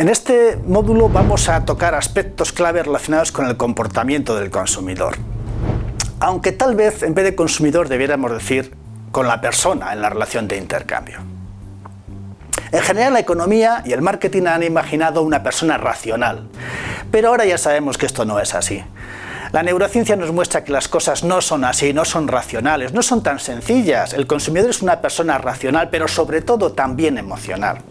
En este módulo vamos a tocar aspectos clave relacionados con el comportamiento del consumidor. Aunque tal vez en vez de consumidor debiéramos decir con la persona en la relación de intercambio. En general la economía y el marketing han imaginado una persona racional, pero ahora ya sabemos que esto no es así. La neurociencia nos muestra que las cosas no son así, no son racionales, no son tan sencillas. El consumidor es una persona racional, pero sobre todo también emocional.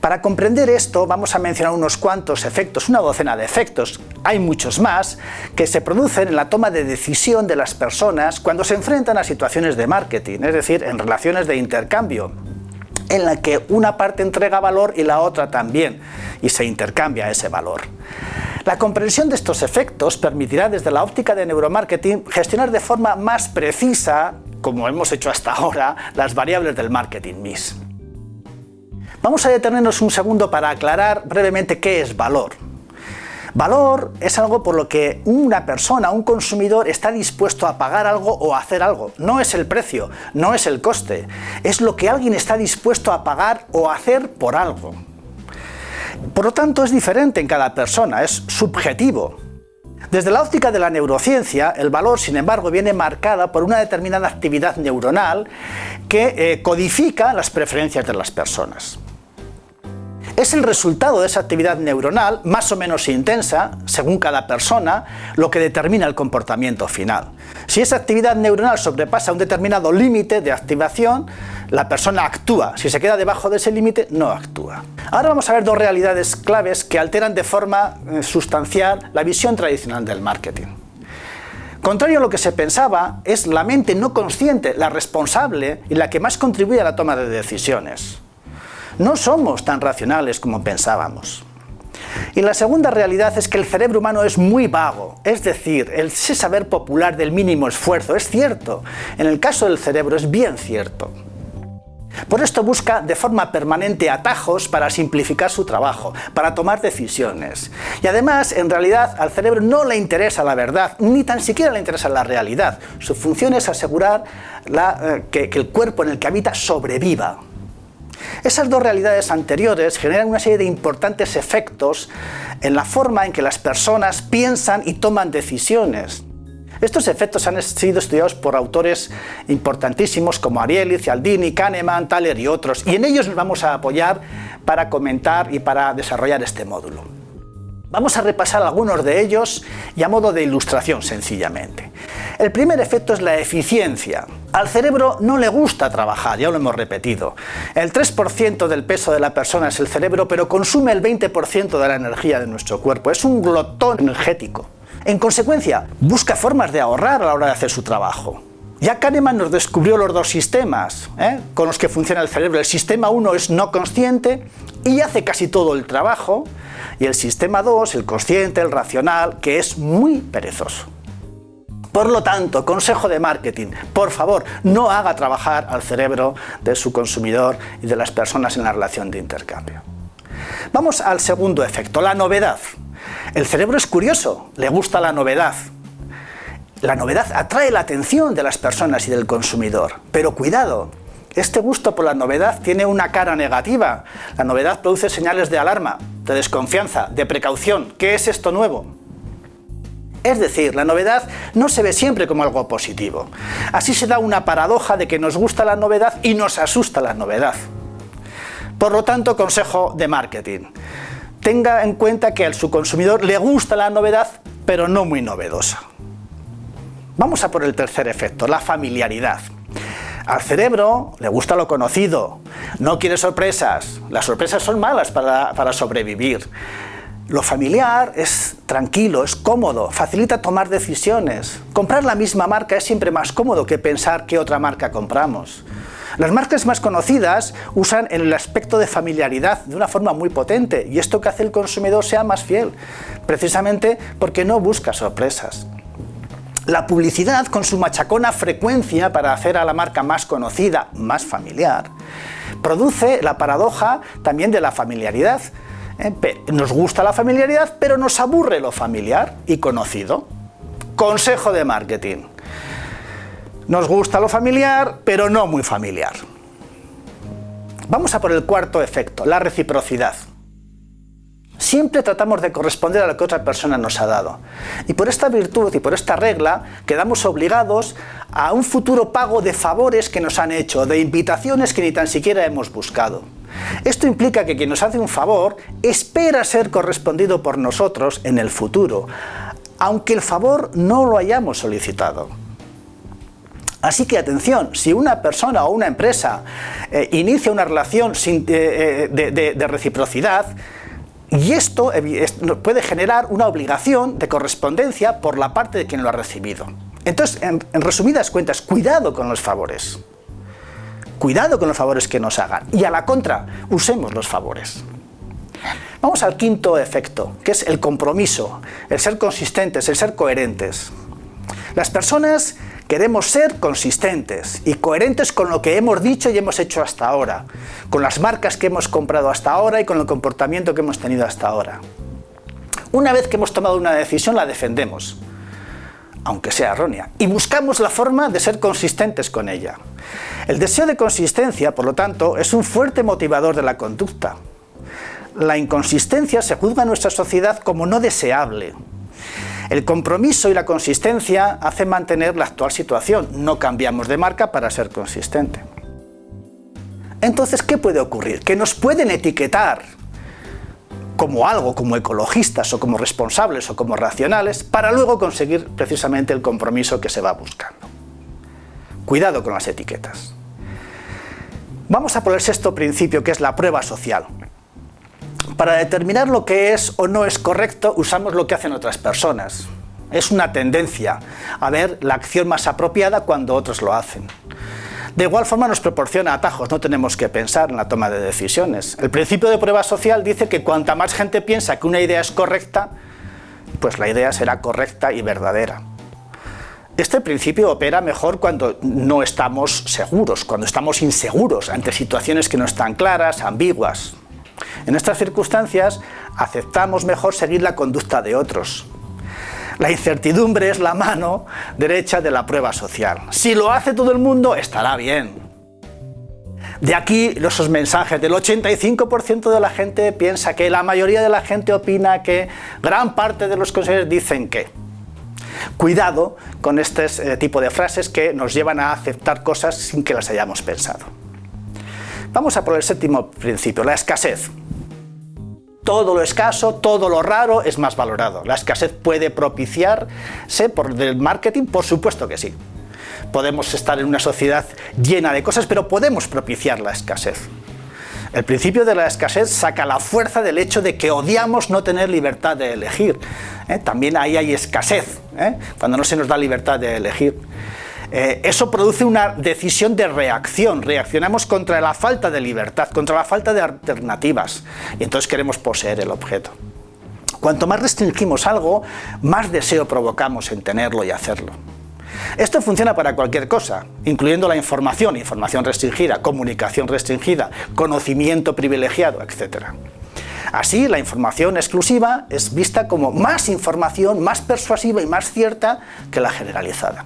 Para comprender esto vamos a mencionar unos cuantos efectos, una docena de efectos, hay muchos más, que se producen en la toma de decisión de las personas cuando se enfrentan a situaciones de marketing, es decir, en relaciones de intercambio en la que una parte entrega valor y la otra también, y se intercambia ese valor. La comprensión de estos efectos permitirá desde la óptica de neuromarketing gestionar de forma más precisa, como hemos hecho hasta ahora, las variables del marketing mix. Vamos a detenernos un segundo para aclarar brevemente qué es valor. Valor es algo por lo que una persona, un consumidor, está dispuesto a pagar algo o a hacer algo. No es el precio, no es el coste, es lo que alguien está dispuesto a pagar o hacer por algo. Por lo tanto, es diferente en cada persona, es subjetivo. Desde la óptica de la neurociencia, el valor, sin embargo, viene marcada por una determinada actividad neuronal que eh, codifica las preferencias de las personas. Es el resultado de esa actividad neuronal, más o menos intensa, según cada persona, lo que determina el comportamiento final. Si esa actividad neuronal sobrepasa un determinado límite de activación, la persona actúa. Si se queda debajo de ese límite, no actúa. Ahora vamos a ver dos realidades claves que alteran de forma eh, sustancial la visión tradicional del marketing. Contrario a lo que se pensaba, es la mente no consciente la responsable y la que más contribuye a la toma de decisiones. No somos tan racionales como pensábamos. Y la segunda realidad es que el cerebro humano es muy vago, es decir, el saber popular del mínimo esfuerzo es cierto, en el caso del cerebro es bien cierto. Por esto busca de forma permanente atajos para simplificar su trabajo, para tomar decisiones. Y además, en realidad, al cerebro no le interesa la verdad, ni tan siquiera le interesa la realidad. Su función es asegurar eh, que el cuerpo en el que habita sobreviva. Esas dos realidades anteriores generan una serie de importantes efectos en la forma en que las personas piensan y toman decisiones. Estos efectos han sido estudiados por autores importantísimos como Ariely, Cialdini, Kahneman, Thaler y otros, y en ellos nos vamos a apoyar para comentar y para desarrollar este módulo. Vamos a repasar algunos de ellos y a modo de ilustración sencillamente. El primer efecto es la eficiencia. Al cerebro no le gusta trabajar, ya lo hemos repetido. El 3% del peso de la persona es el cerebro, pero consume el 20% de la energía de nuestro cuerpo. Es un glotón energético. En consecuencia, busca formas de ahorrar a la hora de hacer su trabajo. Ya Kahneman nos descubrió los dos sistemas ¿eh? con los que funciona el cerebro. El sistema 1 es no consciente y hace casi todo el trabajo, y el sistema 2, el consciente, el racional, que es muy perezoso. Por lo tanto, consejo de marketing, por favor, no haga trabajar al cerebro de su consumidor y de las personas en la relación de intercambio. Vamos al segundo efecto, la novedad. El cerebro es curioso, le gusta la novedad. La novedad atrae la atención de las personas y del consumidor, pero cuidado, este gusto por la novedad tiene una cara negativa. La novedad produce señales de alarma, de desconfianza, de precaución. ¿Qué es esto nuevo? Es decir, la novedad no se ve siempre como algo positivo. Así se da una paradoja de que nos gusta la novedad y nos asusta la novedad. Por lo tanto, consejo de marketing. Tenga en cuenta que a su consumidor le gusta la novedad, pero no muy novedosa. Vamos a por el tercer efecto, la familiaridad. Al cerebro le gusta lo conocido, no quiere sorpresas, las sorpresas son malas para, sobrevivir. Lo familiar es tranquilo, es cómodo, facilita tomar decisiones. Comprar la misma marca es siempre más cómodo que pensar qué otra marca compramos. Las marcas más conocidas usan el aspecto de familiaridad de una forma muy potente y esto que hace el consumidor sea más fiel, precisamente porque no busca sorpresas. La publicidad, con su machacona frecuencia para hacer a la marca más conocida, más familiar, produce la paradoja también de la familiaridad. Eh, nos gusta la familiaridad, pero nos aburre lo familiar y conocido. Consejo de marketing. Nos gusta lo familiar, pero no muy familiar. Vamos a por el cuarto efecto, la reciprocidad. Siempre tratamos de corresponder a lo que otra persona nos ha dado. Y por esta virtud y por esta regla quedamos obligados a un futuro pago de favores que nos han hecho, de invitaciones que ni tan siquiera hemos buscado. Esto implica que quien nos hace un favor espera ser correspondido por nosotros en el futuro, aunque el favor no lo hayamos solicitado. Así que atención, si una persona o una empresa eh, inicia una relación eh, eh, de, reciprocidad, y esto puede generar una obligación de correspondencia por la parte de quien lo ha recibido. Entonces, en, resumidas cuentas, cuidado con los favores. Cuidado con los favores que nos hagan. Y a la contra, usemos los favores. Vamos al quinto efecto, que es el compromiso, el ser consistentes, el ser coherentes. Las personas queremos ser consistentes y coherentes con lo que hemos dicho y hemos hecho hasta ahora, con las marcas que hemos comprado hasta ahora y con el comportamiento que hemos tenido hasta ahora. Una vez que hemos tomado una decisión la defendemos, aunque sea errónea, y buscamos la forma de ser consistentes con ella. El deseo de consistencia, por lo tanto, es un fuerte motivador de la conducta, la inconsistencia se juzga en nuestra sociedad como no deseable. El compromiso y la consistencia hacen mantener la actual situación, no cambiamos de marca para ser consistente. Entonces, ¿qué puede ocurrir? Que nos pueden etiquetar como algo, como ecologistas o como responsables o como racionales, para luego conseguir precisamente el compromiso que se va buscando. Cuidado con las etiquetas. Vamos a por el sexto principio, que es la prueba social. Para determinar lo que es o no es correcto, usamos lo que hacen otras personas. Es una tendencia a ver la acción más apropiada cuando otros lo hacen. De igual forma nos proporciona atajos, no tenemos que pensar en la toma de decisiones. El principio de prueba social dice que cuanta más gente piensa que una idea es correcta, pues la idea será correcta y verdadera. Este principio opera mejor cuando no estamos seguros, cuando estamos inseguros ante situaciones que no están claras, ambiguas. En estas circunstancias aceptamos mejor seguir la conducta de otros. La incertidumbre es la mano derecha de la prueba social. Si lo hace todo el mundo, estará bien. De aquí esos mensajes del 85% de la gente piensa que, la mayoría de la gente opina que, gran parte de los consejeros dicen que. Cuidado con este eh, tipo de frases que nos llevan a aceptar cosas sin que las hayamos pensado. Vamos a por el séptimo principio, la escasez. Todo lo escaso, todo lo raro es más valorado. La escasez puede propiciarse por el marketing, por supuesto que sí. Podemos estar en una sociedad llena de cosas, pero podemos propiciar la escasez. El principio de la escasez saca la fuerza del hecho de que odiamos no tener libertad de elegir. ¿eh? También ahí hay escasez, ¿eh? cuando no se nos da libertad de elegir. Eh, eso produce una decisión de reacción, reaccionamos contra la falta de libertad, contra la falta de alternativas, y entonces queremos poseer el objeto. Cuanto más restringimos algo, más deseo provocamos en tenerlo y hacerlo. Esto funciona para cualquier cosa, incluyendo la información, información restringida, comunicación restringida, conocimiento privilegiado, etc. Así, la información exclusiva es vista como más información, más persuasiva y más cierta que la generalizada.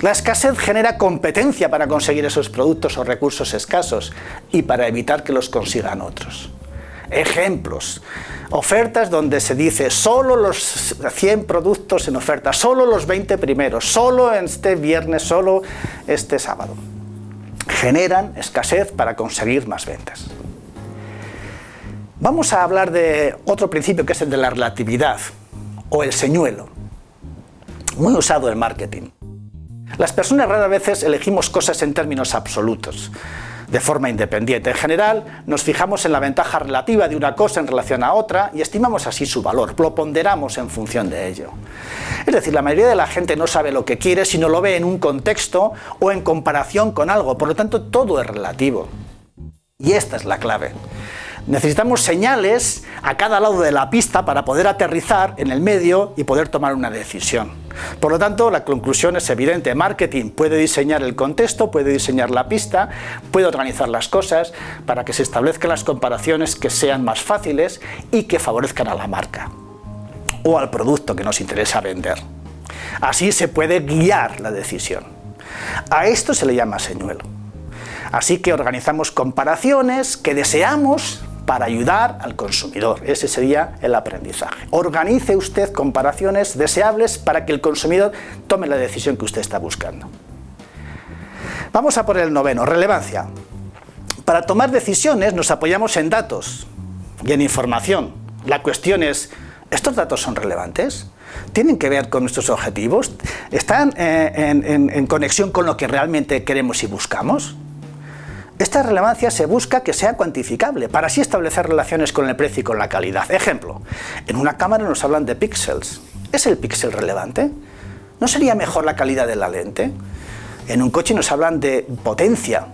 La escasez genera competencia para conseguir esos productos o recursos escasos y para evitar que los consigan otros. Ejemplos. Ofertas donde se dice solo los 100 productos en oferta, solo los 20 primeros, solo este viernes, solo este sábado. Generan escasez para conseguir más ventas. Vamos a hablar de otro principio que es el de la relatividad o el señuelo, muy usado en marketing. Las personas raras veces elegimos cosas en términos absolutos, de forma independiente. En general, nos fijamos en la ventaja relativa de una cosa en relación a otra y estimamos así su valor, lo ponderamos en función de ello. Es decir, la mayoría de la gente no sabe lo que quiere, sino lo ve en un contexto o en comparación con algo, por lo tanto todo es relativo. Y esta es la clave. Necesitamos señales a cada lado de la pista para poder aterrizar en el medio y poder tomar una decisión. Por lo tanto, la conclusión es evidente. Marketing puede diseñar el contexto, puede diseñar la pista, puede organizar las cosas para que se establezcan las comparaciones que sean más fáciles y que favorezcan a la marca o al producto que nos interesa vender. Así se puede guiar la decisión. A esto se le llama señuelo. Así que organizamos comparaciones que deseamos para ayudar al consumidor. Ese sería el aprendizaje. Organice usted comparaciones deseables para que el consumidor tome la decisión que usted está buscando. Vamos a por el noveno, relevancia. Para tomar decisiones nos apoyamos en datos y en información. La cuestión es, ¿estos datos son relevantes? ¿Tienen que ver con nuestros objetivos? ¿Están eh, en, conexión con lo que realmente queremos y buscamos? Esta relevancia se busca que sea cuantificable, para así establecer relaciones con el precio y con la calidad. Ejemplo, en una cámara nos hablan de píxeles. ¿Es el píxel relevante? ¿No sería mejor la calidad de la lente? En un coche nos hablan de potencia.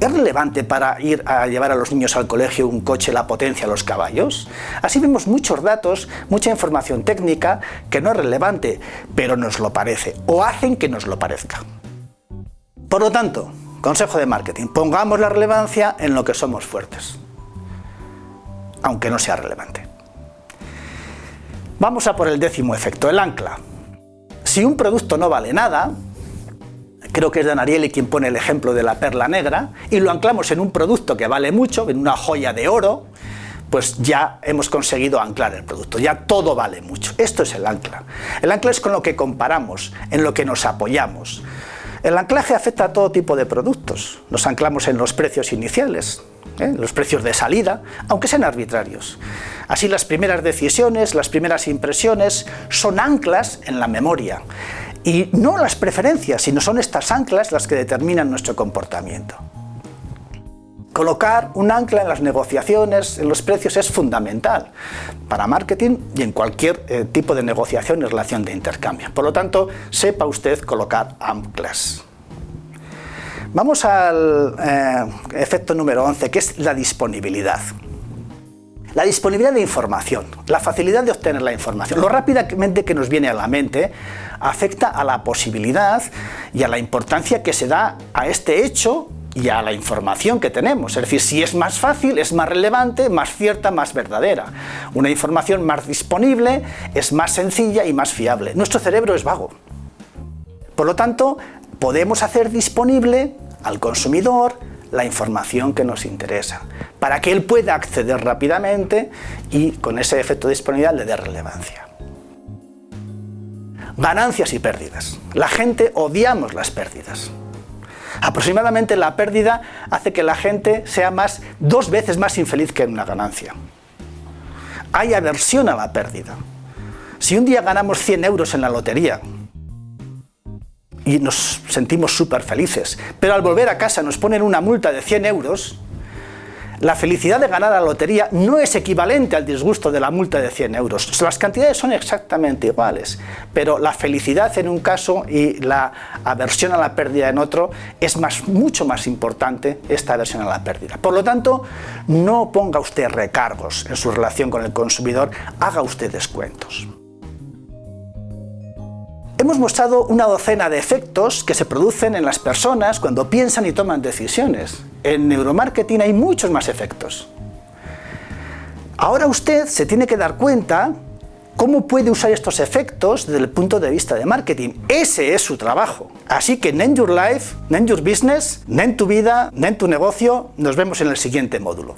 ¿Es relevante para ir a llevar a los niños al colegio un coche la potencia a los caballos? Así vemos muchos datos, mucha información técnica que no es relevante, pero nos lo parece, o hacen que nos lo parezca. Por lo tanto, consejo de marketing, pongamos la relevancia en lo que somos fuertes, aunque no sea relevante. Vamos a por el décimo efecto, el ancla. Si un producto no vale nada, creo que es Dan Ariely quien pone el ejemplo de la perla negra, y lo anclamos en un producto que vale mucho, en una joya de oro, pues ya hemos conseguido anclar el producto, ya todo vale mucho. Esto es el ancla. El ancla es con lo que comparamos, en lo que nos apoyamos. El anclaje afecta a todo tipo de productos. Nos anclamos en los precios iniciales, ¿eh? los precios de salida, aunque sean arbitrarios. Así las primeras decisiones, las primeras impresiones son anclas en la memoria. Y no las preferencias, sino son estas anclas las que determinan nuestro comportamiento. Colocar un ancla en las negociaciones, en los precios, es fundamental para marketing y en cualquier eh, tipo de negociación y relación de intercambio. Por lo tanto, sepa usted colocar anclas. Vamos al eh, efecto número 11, que es la disponibilidad. La disponibilidad de información, la facilidad de obtener la información, lo rápidamente que nos viene a la mente, afecta a la posibilidad y a la importancia que se da a este hecho y a la información que tenemos. Es decir, si es más fácil, es más relevante, más cierta, más verdadera. Una información más disponible es más sencilla y más fiable. Nuestro cerebro es vago. Por lo tanto, podemos hacer disponible al consumidor la información que nos interesa, para que él pueda acceder rápidamente y con ese efecto de disponibilidad le dé relevancia. Ganancias y pérdidas. La gente odiamos las pérdidas. Aproximadamente la pérdida hace que la gente sea más, dos veces más infeliz que en una ganancia. Hay aversión a la pérdida. Si un día ganamos 100 euros en la lotería y nos sentimos súper felices, pero al volver a casa nos ponen una multa de 100 euros, la felicidad de ganar la lotería no es equivalente al disgusto de la multa de 100 euros. Las cantidades son exactamente iguales, pero la felicidad en un caso y la aversión a la pérdida en otro es más, mucho más importante esta aversión a la pérdida. Por lo tanto, no ponga usted recargos en su relación con el consumidor, haga usted descuentos. Hemos mostrado una docena de efectos que se producen en las personas cuando piensan y toman decisiones. En neuromarketing hay muchos más efectos. Ahora usted se tiene que dar cuenta cómo puede usar estos efectos desde el punto de vista de marketing. Ese es su trabajo. Así que Name Your Life, Name Your Business, Name Tu Vida, Name Tu Negocio. Nos vemos en el siguiente módulo.